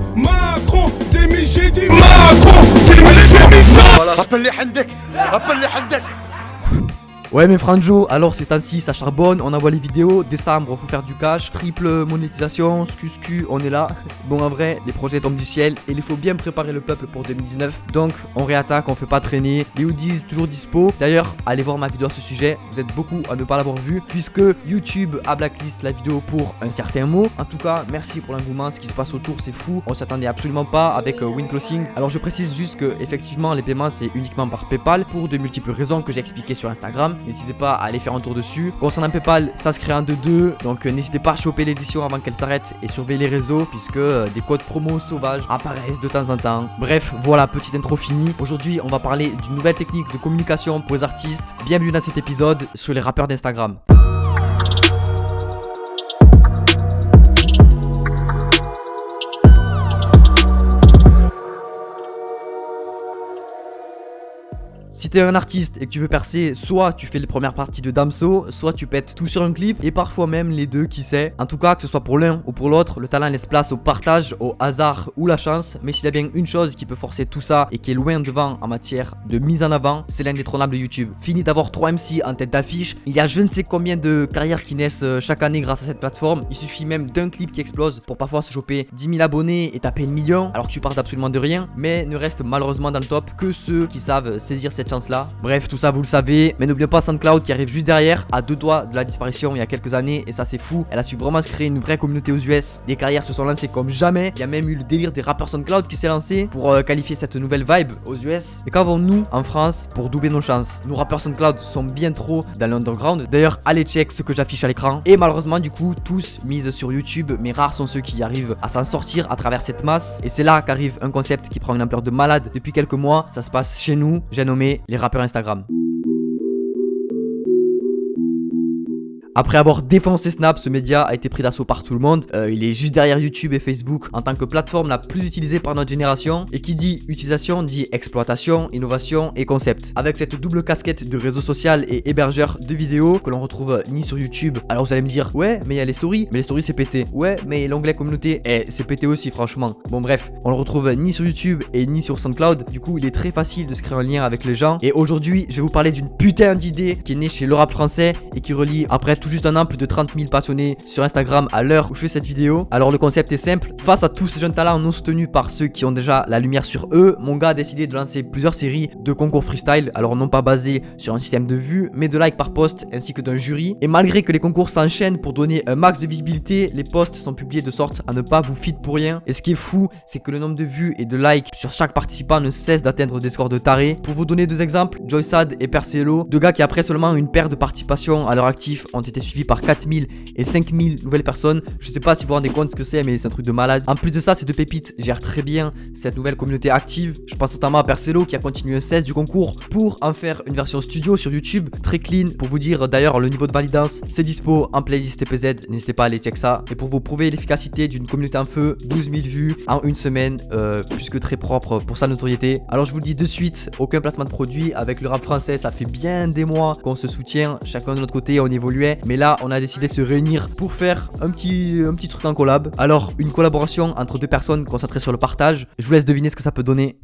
ماكرون ماكرون ديمي جي دي ماكرون ديمي جي ميسا رب اللي عندك رب اللي عندك Ouais mais Franjo, alors c'est ainsi, ça charbonne, on envoie les vidéos, décembre faut faire du cash, triple monétisation, scuscu, on est là. Bon en vrai, les projets tombent du ciel et il faut bien préparer le peuple pour 2019. Donc on réattaque, on fait pas traîner, les hoodies toujours dispo. D'ailleurs, allez voir ma vidéo à ce sujet, vous êtes beaucoup à ne pas l'avoir vu puisque YouTube a blacklist la vidéo pour un certain mot. En tout cas, merci pour l'engouement, ce qui se passe autour c'est fou, on s'attendait absolument pas avec euh, WinClosing. Alors je précise juste que effectivement les paiements c'est uniquement par Paypal pour de multiples raisons que j'ai expliqué sur Instagram. N'hésitez pas à aller faire un tour dessus. Concernant Paypal, ça se crée un 2-2. Donc euh, n'hésitez pas à choper l'édition avant qu'elle s'arrête et surveiller les réseaux puisque euh, des codes promo sauvages apparaissent de temps en temps. Bref, voilà, petite intro finie. Aujourd'hui, on va parler d'une nouvelle technique de communication pour les artistes. Bienvenue dans cet épisode sur les rappeurs d'Instagram. T'es un artiste et que tu veux percer, soit tu fais les premières parties de Damso, soit tu pètes tout sur un clip, et parfois même les deux, qui sait. En tout cas, que ce soit pour l'un ou pour l'autre, le talent laisse place au partage, au hasard ou la chance. Mais s'il y a bien une chose qui peut forcer tout ça et qui est loin devant en matière de mise en avant, c'est l'indétrônable YouTube. Fini d'avoir 3 MC en tête d'affiche, il y a je ne sais combien de carrières qui naissent euh, chaque année grâce à cette plateforme. Il suffit même d'un clip qui explose pour parfois se choper 10 000 abonnés et taper le million, alors que tu pars d'absolument de rien. Mais ne reste malheureusement dans le top que ceux qui savent saisir cette chance Bref, tout ça vous le savez. Mais n'oubliez pas SoundCloud qui arrive juste derrière, à deux doigts de la disparition il y a quelques années. Et ça, c'est fou. Elle a su vraiment se créer une vraie communauté aux US. Des carrières se sont lancées comme jamais. Il y a même eu le délire des rappeurs SoundCloud qui s'est lancé pour euh, qualifier cette nouvelle vibe aux US. Mais qu'avons-nous en France pour doubler nos chances? Nos rappeurs SoundCloud sont bien trop dans l'underground. D'ailleurs, allez check ce que j'affiche à l'écran. Et malheureusement, du coup, tous misent sur YouTube. Mais rares sont ceux qui arrivent à s'en sortir à travers cette masse. Et c'est là qu'arrive un concept qui prend une ampleur de malade depuis quelques mois. Ça se passe chez nous. J'ai nommé les rappeurs Instagram. Après avoir défoncé Snap, ce média a été pris d'assaut par tout le monde. Euh, il est juste derrière YouTube et Facebook en tant que plateforme la plus utilisée par notre génération. Et qui dit utilisation dit exploitation, innovation et concept. Avec cette double casquette de réseau social et hébergeur de vidéos que l'on retrouve ni sur YouTube. Alors vous allez me dire, ouais, mais il y a les stories. Mais les stories c'est pété. Ouais, mais l'onglet communauté, eh, c'est pété aussi, franchement. Bon, bref, on le retrouve ni sur YouTube et ni sur SoundCloud. Du coup, il est très facile de se créer un lien avec les gens. Et aujourd'hui, je vais vous parler d'une putain d'idée qui est née chez le rap français et qui relie après tout juste un an plus de 30 000 passionnés sur Instagram à l'heure où je fais cette vidéo. Alors le concept est simple, face à tous ces jeunes talents non soutenus par ceux qui ont déjà la lumière sur eux, mon gars a décidé de lancer plusieurs séries de concours freestyle, alors non pas basés sur un système de vues, mais de likes par post ainsi que d'un jury. Et malgré que les concours s'enchaînent pour donner un max de visibilité, les posts sont publiés de sorte à ne pas vous feed pour rien. Et ce qui est fou, c'est que le nombre de vues et de likes sur chaque participant ne cesse d'atteindre des scores de taré. Pour vous donner deux exemples, Joysad et Percelo, deux gars qui après seulement une paire de participations à leur actif ont été suivis par 4000 et 5000 nouvelles personnes. Je sais pas si vous vous rendez compte ce que c'est, mais c'est un truc de malade. En plus de ça, ces deux pépites gèrent très bien cette nouvelle communauté active. Je pense notamment à Percelo qui a continué 16 du concours pour en faire une version studio sur YouTube. Très clean. Pour vous dire d'ailleurs le niveau de validance, c'est dispo en playlist TPZ. N'hésitez pas à aller check ça. Et pour vous prouver l'efficacité d'une communauté en feu, 12 000 vues en une semaine, euh, plus que très propre pour sa notoriété. Alors je vous le dis de suite, aucun placement de produit avec le rap français. Ça fait bien des mois qu'on se soutient, chacun de notre côté, on évoluait. Mais là, on a décidé de se réunir pour faire un petit, un truc en collab. Alors, une collaboration entre deux personnes concentrées sur le partage. Je vous laisse deviner ce que ça peut donner.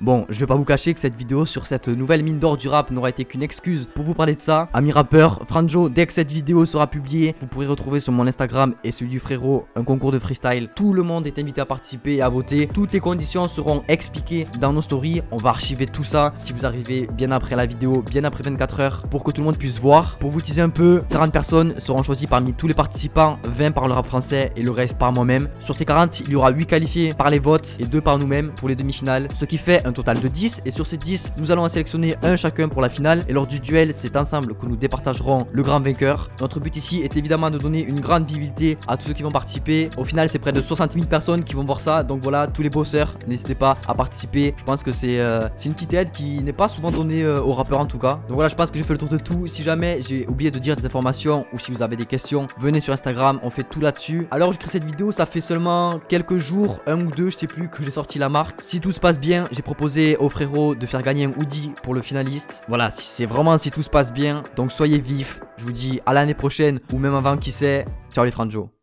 Bon, je vais pas vous cacher que cette vidéo sur cette nouvelle mine d'or du rap n'aura été qu'une excuse pour vous parler de ça. Ami rappeur, Franjo, dès que cette vidéo sera publiée, vous pourrez retrouver sur mon Instagram et celui du frérot un concours de freestyle. Tout le monde est invité à participer et à voter. Toutes les conditions seront expliquées dans nos stories. On va archiver tout ça si vous arrivez bien après la vidéo, bien après 24 heures, pour que tout le monde puisse voir. Pour vous teaser un peu, 40 personnes seront choisies parmi tous les participants, 20 par le rap français et le reste par moi-même. Sur ces 40, il y aura 8 qualifiés par les votes et 2 par nous-mêmes pour les demi-finales, ce qui fait un total de 10 et sur ces 10 nous allons sélectionner un chacun pour la finale et lors du duel c'est ensemble que nous départagerons le grand vainqueur. Notre but ici est évidemment de donner une grande visibilité à tous ceux qui vont participer. Au final c'est près de 60 000 personnes qui vont voir ça donc voilà tous les bosseurs n'hésitez pas à participer. Je pense que c'est euh, une petite aide qui n'est pas souvent donnée euh, aux rappeurs en tout cas. Donc voilà je pense que j'ai fait le tour de tout. Si jamais j'ai oublié de dire des informations ou si vous avez des questions venez sur Instagram on fait tout là-dessus. Alors je crée cette vidéo ça fait seulement quelques jours, un ou deux je sais plus que j'ai sorti la marque. Si tout se passe bien j'ai proposé au frérot de faire gagner un hoodie pour le finaliste. Voilà, si c'est vraiment si tout se passe bien. Donc soyez vifs. Je vous dis à l'année prochaine ou même avant, qui sait. Ciao les franjo.